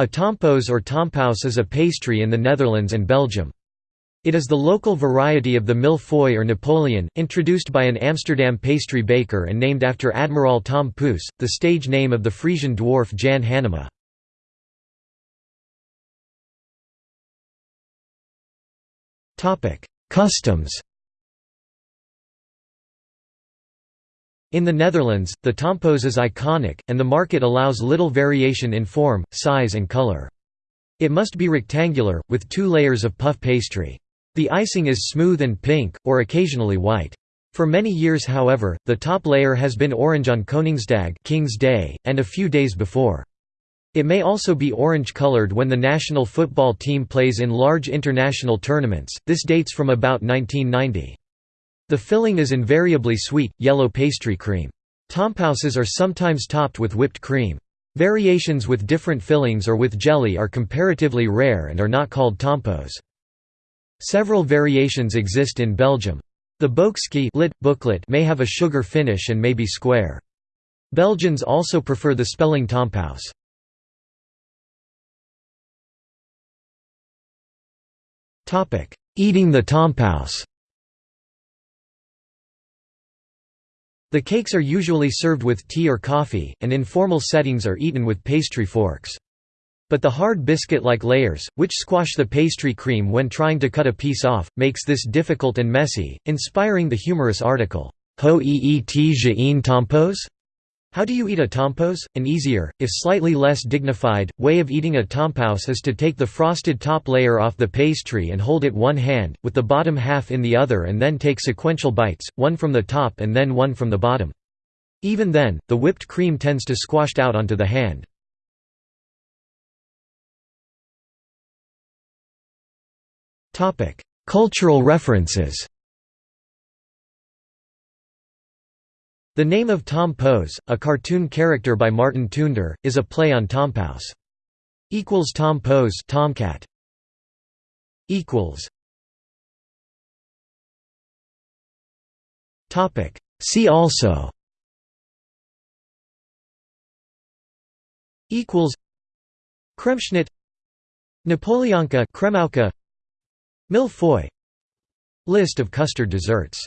A tompos or tompous is a pastry in the Netherlands and Belgium. It is the local variety of the feuille or Napoleon, introduced by an Amsterdam pastry baker and named after Admiral Tom Pouce, the stage name of the Frisian dwarf Jan Hannema. Customs In the Netherlands, the tompoes is iconic, and the market allows little variation in form, size and color. It must be rectangular, with two layers of puff pastry. The icing is smooth and pink, or occasionally white. For many years however, the top layer has been orange on Koningsdag King's Day, and a few days before. It may also be orange-colored when the national football team plays in large international tournaments, this dates from about 1990. The filling is invariably sweet, yellow pastry cream. Tompouces are sometimes topped with whipped cream. Variations with different fillings or with jelly are comparatively rare and are not called tompos. Several variations exist in Belgium. The boekske lit, booklet may have a sugar finish and may be square. Belgians also prefer the spelling tompouce. Eating the tompouce The cakes are usually served with tea or coffee, and in formal settings are eaten with pastry forks. But the hard biscuit-like layers, which squash the pastry cream when trying to cut a piece off, makes this difficult and messy, inspiring the humorous article, Ho eet tompous? How do you eat a tompouce? An easier, if slightly less dignified, way of eating a tompouce is to take the frosted top layer off the pastry and hold it one hand, with the bottom half in the other and then take sequential bites, one from the top and then one from the bottom. Even then, the whipped cream tends to squashed out onto the hand. Cultural references The name of Tom Poes, a cartoon character by Marten Toonder, is a play on Tompous. Equals Tom Poes Tomcat. Equals. Topic. See also. Equals. Kremschnitt. Napoleonka Kremauka feuille List of custard desserts